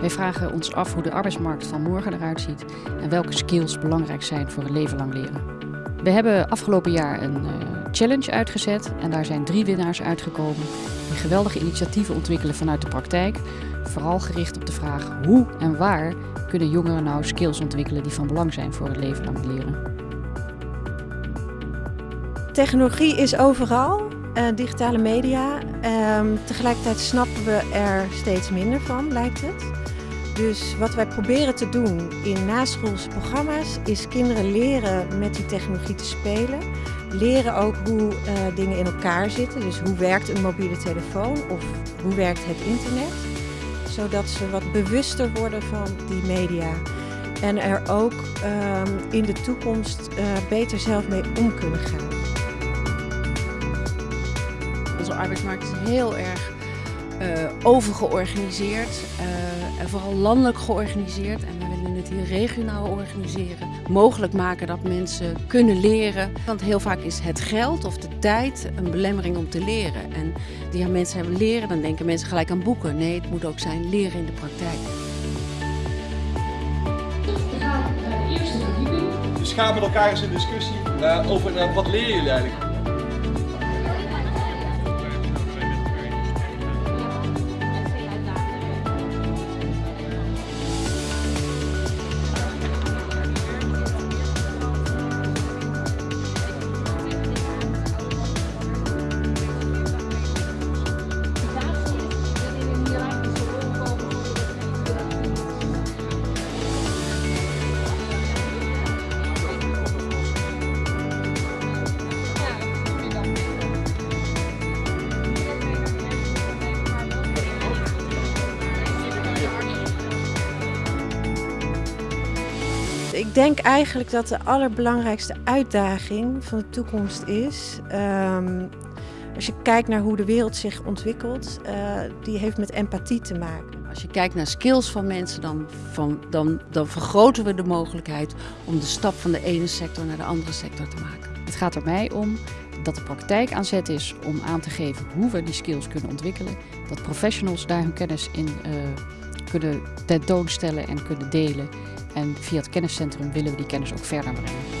Wij vragen ons af hoe de arbeidsmarkt van morgen eruit ziet en welke skills belangrijk zijn voor het leven lang leren. We hebben afgelopen jaar een uh, challenge uitgezet en daar zijn drie winnaars uitgekomen die geweldige initiatieven ontwikkelen vanuit de praktijk. Vooral gericht op de vraag hoe en waar kunnen jongeren nou skills ontwikkelen die van belang zijn voor het leven lang leren. Technologie is overal, uh, digitale media. Uh, tegelijkertijd snappen we er steeds minder van, lijkt het. Dus wat wij proberen te doen in naschoolse programma's is kinderen leren met die technologie te spelen. Leren ook hoe uh, dingen in elkaar zitten. Dus hoe werkt een mobiele telefoon of hoe werkt het internet. Zodat ze wat bewuster worden van die media. En er ook uh, in de toekomst uh, beter zelf mee om kunnen gaan. Arbeidsmarkt is heel erg uh, overgeorganiseerd uh, en vooral landelijk georganiseerd. En we willen het hier regionaal organiseren. Mogelijk maken dat mensen kunnen leren. Want heel vaak is het geld of de tijd een belemmering om te leren. En die mensen hebben leren, dan denken mensen gelijk aan boeken. Nee, het moet ook zijn leren in de praktijk. We gaan naar de eerste verdieping. Met elkaar eens in discussie uh, over wat leren jullie eigenlijk? Ik denk eigenlijk dat de allerbelangrijkste uitdaging van de toekomst is. Um, als je kijkt naar hoe de wereld zich ontwikkelt, uh, die heeft met empathie te maken. Als je kijkt naar skills van mensen, dan, van, dan, dan vergroten we de mogelijkheid om de stap van de ene sector naar de andere sector te maken. Het gaat er mij om dat de praktijk aan zet is om aan te geven hoe we die skills kunnen ontwikkelen. Dat professionals daar hun kennis in uh, kunnen tentoonstellen en kunnen delen. En via het kenniscentrum willen we die kennis ook verder brengen.